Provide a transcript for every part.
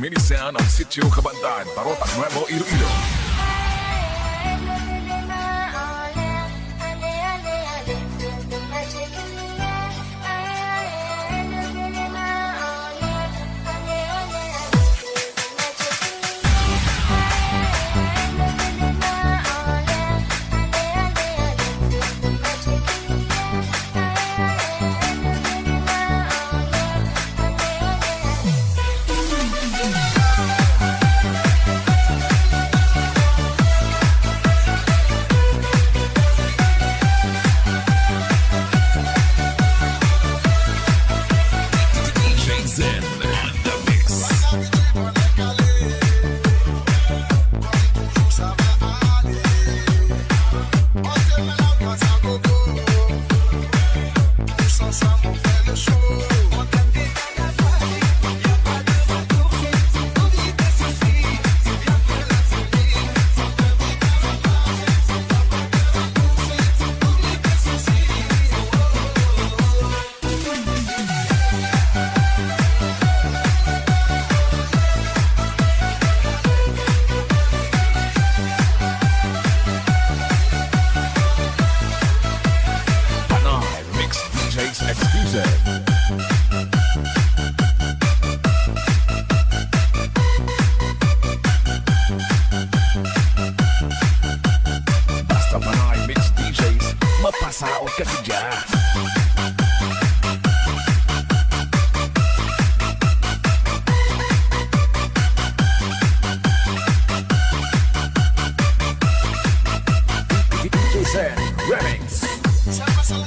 Minsan ang sitio Kabandaan, Barota Nuevo, Iloilo. saúde que aqui já. Remix. Sama-sama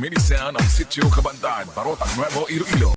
Minsan ang sitio Kabandaan, Barotan Nuevo, Iloilo.